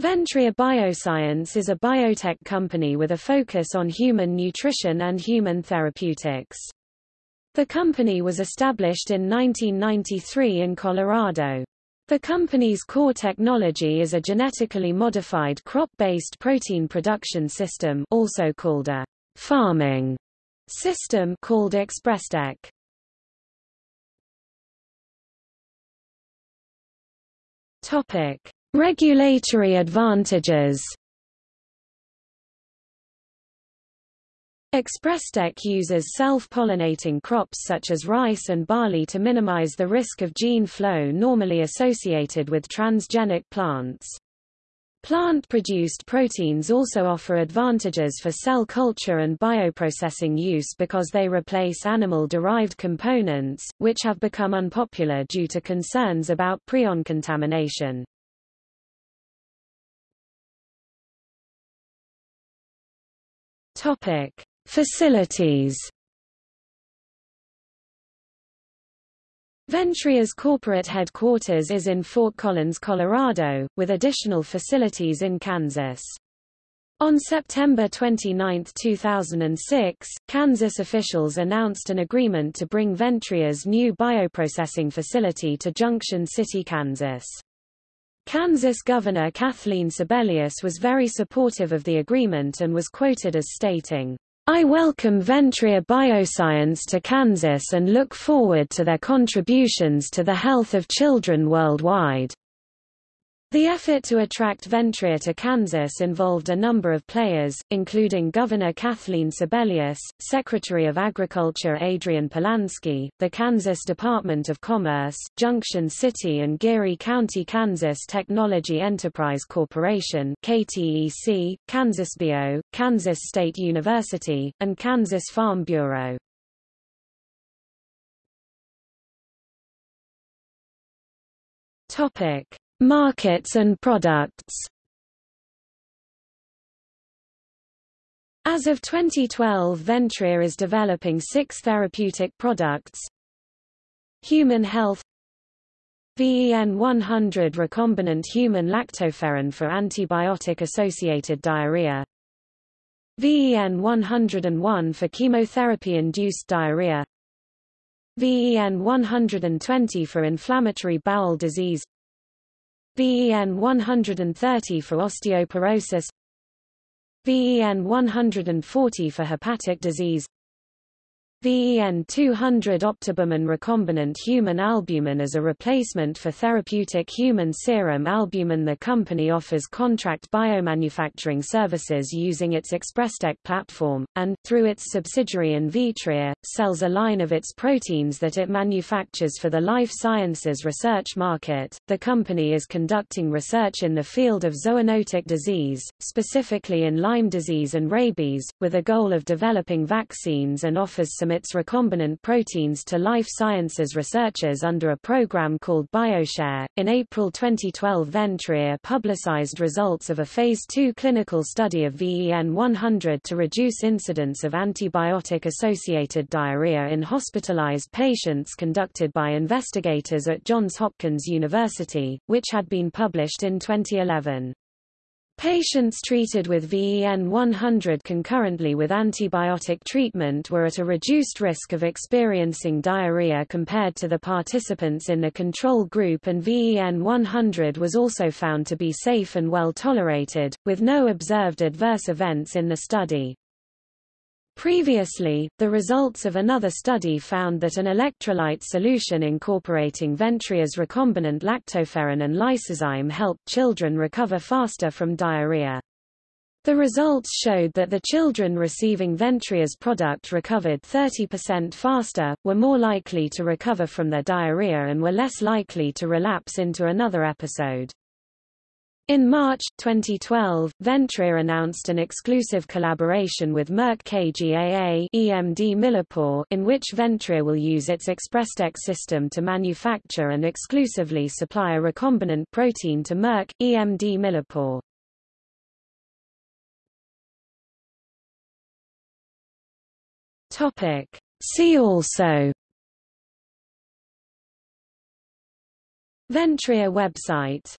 Ventria Bioscience is a biotech company with a focus on human nutrition and human therapeutics. The company was established in 1993 in Colorado. The company's core technology is a genetically modified crop-based protein production system also called a farming system called ExpressTech. Topic: Regulatory advantages ExpressTech uses self-pollinating crops such as rice and barley to minimize the risk of gene flow normally associated with transgenic plants. Plant-produced proteins also offer advantages for cell culture and bioprocessing use because they replace animal-derived components, which have become unpopular due to concerns about prion contamination. Topic: Facilities. Ventria's corporate headquarters is in Fort Collins, Colorado, with additional facilities in Kansas. On September 29, 2006, Kansas officials announced an agreement to bring Ventria's new bioprocessing facility to Junction City, Kansas. Kansas Governor Kathleen Sebelius was very supportive of the agreement and was quoted as stating, I welcome Ventria Bioscience to Kansas and look forward to their contributions to the health of children worldwide. The effort to attract Ventria to Kansas involved a number of players, including Governor Kathleen Sebelius, Secretary of Agriculture Adrian Polansky, the Kansas Department of Commerce, Junction City and Geary County Kansas Technology Enterprise Corporation KTEC, Kansas Bio, Kansas State University, and Kansas Farm Bureau. Topic. Markets and products. As of 2012 Ventria is developing six therapeutic products. Human health VEN 100 recombinant human lactoferrin for antibiotic-associated diarrhea. VEN 101 for chemotherapy-induced diarrhea. VEN 120 for inflammatory bowel disease VEN 130 for osteoporosis VEN 140 for hepatic disease VEN 200 Optibumin recombinant human albumin as a replacement for therapeutic human serum albumin The company offers contract biomanufacturing services using its ExpressTech platform, and, through its subsidiary Invitria, sells a line of its proteins that it manufactures for the life sciences research market. The company is conducting research in the field of zoonotic disease, specifically in Lyme disease and rabies, with a goal of developing vaccines and offers some its recombinant proteins to life sciences researchers under a program called BioShare. In April 2012, Ventria publicized results of a phase 2 clinical study of VEN 100 to reduce incidence of antibiotic associated diarrhea in hospitalized patients conducted by investigators at Johns Hopkins University, which had been published in 2011. Patients treated with VEN 100 concurrently with antibiotic treatment were at a reduced risk of experiencing diarrhea compared to the participants in the control group and VEN 100 was also found to be safe and well tolerated, with no observed adverse events in the study. Previously, the results of another study found that an electrolyte solution incorporating Ventria's recombinant lactoferrin and lysozyme helped children recover faster from diarrhea. The results showed that the children receiving Ventria's product recovered 30% faster, were more likely to recover from their diarrhea and were less likely to relapse into another episode. In March 2012, Ventria announced an exclusive collaboration with Merck KGaA EMD Millipore in which Ventria will use its ExpressTech system to manufacture and exclusively supply a recombinant protein to Merck, EMD Millipore. See also Ventria website